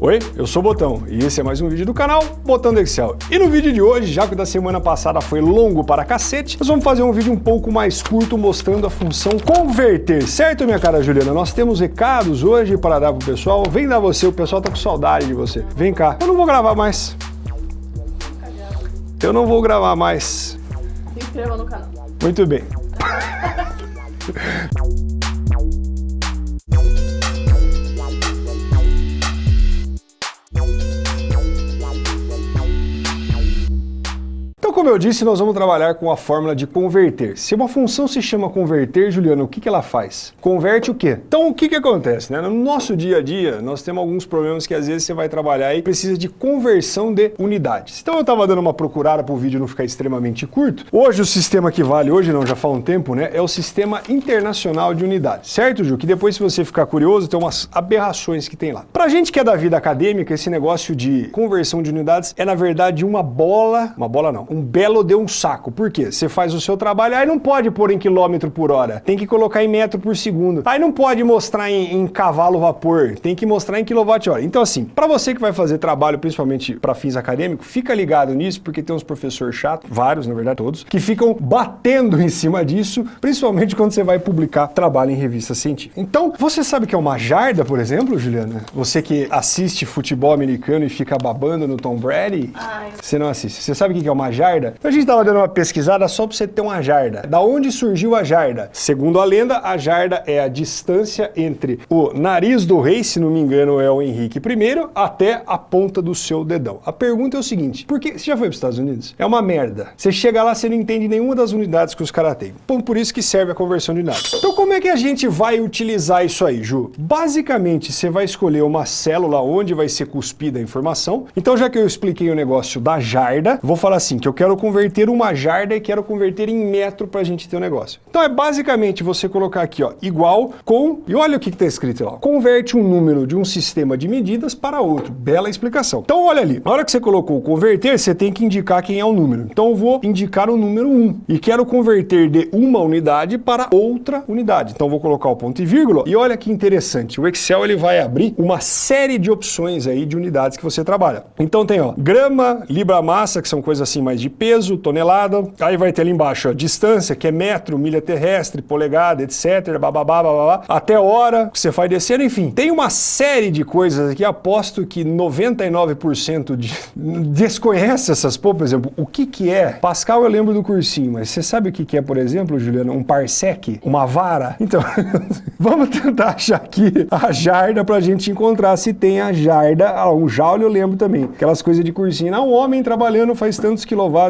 Oi, eu sou o Botão e esse é mais um vídeo do canal Botão do Excel. E no vídeo de hoje, já que o da semana passada foi longo para cacete, nós vamos fazer um vídeo um pouco mais curto mostrando a função converter, certo minha cara Juliana? Nós temos recados hoje para dar pro pessoal, vem dar você, o pessoal tá com saudade de você. Vem cá, eu não vou gravar mais. Eu não vou gravar mais. Se inscreva no canal. Muito bem. como eu disse, nós vamos trabalhar com a fórmula de converter. Se uma função se chama converter, Juliano, o que, que ela faz? Converte o quê? Então, o que, que acontece? Né? No nosso dia a dia, nós temos alguns problemas que às vezes você vai trabalhar e precisa de conversão de unidades. Então, eu estava dando uma procurada para o vídeo não ficar extremamente curto. Hoje, o sistema que vale, hoje não, já faz um tempo, né? É o Sistema Internacional de Unidades. Certo, Ju? Que depois, se você ficar curioso, tem umas aberrações que tem lá. Para a gente que é da vida acadêmica, esse negócio de conversão de unidades é, na verdade, uma bola... Uma bola não. Um belo de um saco. Por quê? Você faz o seu trabalho, aí não pode pôr em quilômetro por hora, tem que colocar em metro por segundo. Aí não pode mostrar em, em cavalo vapor, tem que mostrar em quilowatt-hora. Então assim, para você que vai fazer trabalho, principalmente para fins acadêmicos, fica ligado nisso, porque tem uns professores chatos, vários, na verdade todos, que ficam batendo em cima disso, principalmente quando você vai publicar trabalho em revista científica. Então, você sabe que é uma jarda, por exemplo, Juliana? Você que assiste futebol americano e fica babando no Tom Brady, Ai. você não assiste. Você sabe o que é uma jarda? Então a gente estava dando uma pesquisada só para você ter uma jarda. Da onde surgiu a jarda? Segundo a lenda, a jarda é a distância entre o nariz do rei, se não me engano é o Henrique I, até a ponta do seu dedão. A pergunta é o seguinte, por que você já foi para os Estados Unidos? É uma merda. Você chega lá, você não entende nenhuma das unidades que os caras têm. Bom, por isso que serve a conversão de unidades. Então como é que a gente vai utilizar isso aí, Ju? Basicamente, você vai escolher uma célula onde vai ser cuspida a informação. Então já que eu expliquei o negócio da jarda, vou falar assim, que eu quero converter uma jarda e quero converter em metro para a gente ter o um negócio. Então é basicamente você colocar aqui, ó, igual com, e olha o que está escrito lá, converte um número de um sistema de medidas para outro. Bela explicação. Então olha ali, na hora que você colocou converter, você tem que indicar quem é o número. Então eu vou indicar o número 1 e quero converter de uma unidade para outra unidade. Então vou colocar o ponto e vírgula e olha que interessante, o Excel ele vai abrir uma série de opções aí de unidades que você trabalha. Então tem, ó, grama, libra-massa, que são coisas assim mais de peso, tonelada, aí vai ter ali embaixo a distância, que é metro, milha terrestre, polegada, etc, bababá, bababá, até hora que você faz descer, enfim. Tem uma série de coisas aqui, aposto que 99% de... desconhece essas, pô, por exemplo, o que que é? Pascal eu lembro do cursinho, mas você sabe o que que é, por exemplo, Juliana? Um parsec? Uma vara? Então, vamos tentar achar aqui a jarda pra gente encontrar se tem a jarda, ah, um joule eu lembro também, aquelas coisas de cursinho, não, um homem trabalhando faz tantos quilowatts,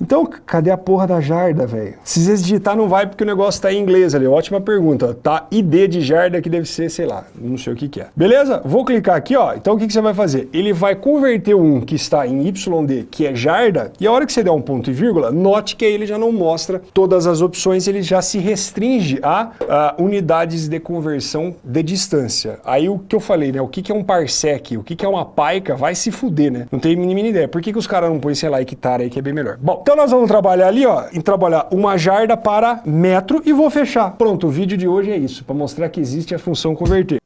então, cadê a porra da jarda, velho? Se você digitar não vai porque o negócio tá em inglês ali. Ótima pergunta. Tá ID de jarda que deve ser, sei lá, não sei o que que é. Beleza? Vou clicar aqui, ó. Então o que, que você vai fazer? Ele vai converter um que está em YD, que é jarda, e a hora que você der um ponto e vírgula, note que ele já não mostra todas as opções, ele já se restringe a, a unidades de conversão de distância. Aí o que eu falei, né? O que, que é um parsec? O que, que é uma paica? Vai se fuder, né? Não tem mínima ideia. Por que, que os caras não põem, sei lá, hectare aí, que é bem melhor? Bom, então nós vamos trabalhar ali, ó, em trabalhar uma jarda para metro e vou fechar. Pronto, o vídeo de hoje é isso, para mostrar que existe a função converter.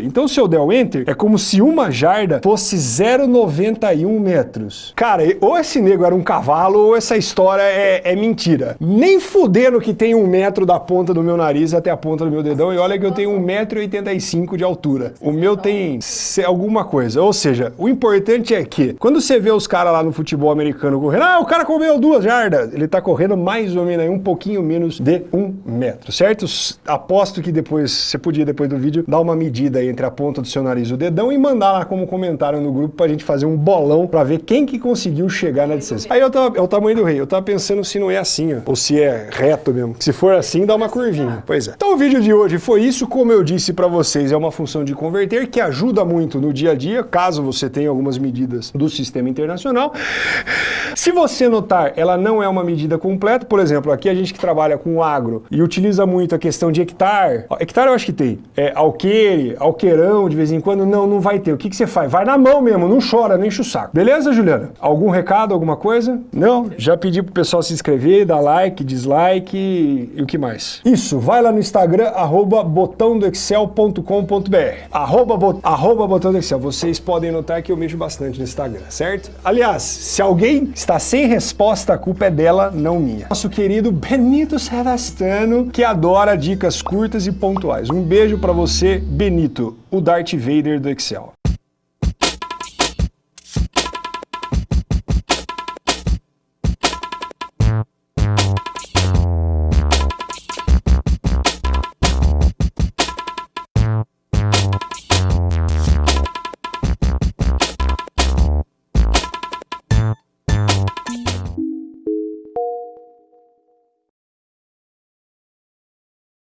Então se eu der o Enter, é como se uma jarda fosse 0,91 metros. Cara, ou esse nego era um cavalo, ou essa história é, é, mentira. Nem fudendo que tem um metro da ponta do meu nariz até a ponta do meu dedão, e olha que eu tenho 1,85m de altura. O meu tem alguma coisa. Ou seja, o importante é que, quando você vê os caras lá no futebol americano correndo, ah, o cara comeu duas jardas, ele tá correndo mais ou menos aí, um pouquinho menos de um metro, certo? Aposto que depois, você podia depois do vídeo, dar uma medida aí entre a ponta do seu nariz e o dedão e mandar lá como comentário no grupo pra gente fazer um bolão pra ver quem que conseguiu chegar na distância. Aí eu tava, é o tamanho do rei, eu tava pensando se não é assim, ó, ou se é reto mesmo. Se for assim, dá uma curvinha. Pois é. Então o vídeo de hoje foi isso, como eu disse pra vocês, é uma função de converter que ajuda muito no dia a dia, caso você tenha algumas medidas do sistema internacional. Se você notar, ela não é uma medida completa, por exemplo, aqui a gente que trabalha com agro e utiliza muito a questão de hectare, hectare eu acho que tem, é alqueire, qualquerão de vez em quando, não, não vai ter. O que, que você faz? Vai na mão mesmo, não chora, não enche o saco. Beleza, Juliana? Algum recado, alguma coisa? Não? Já pedi pro pessoal se inscrever, dar like, dislike e, o que mais? Isso, vai lá no Instagram, arroba botãodoexcel.com.br arroba, bo, arroba. Vocês podem notar que eu mexo bastante no Instagram, certo? Aliás, se alguém está sem resposta, a culpa é dela, não minha. Nosso querido Benito Sevastano, que adora dicas curtas e pontuais. Um beijo para você, Benito, o Darth Vader do Excel.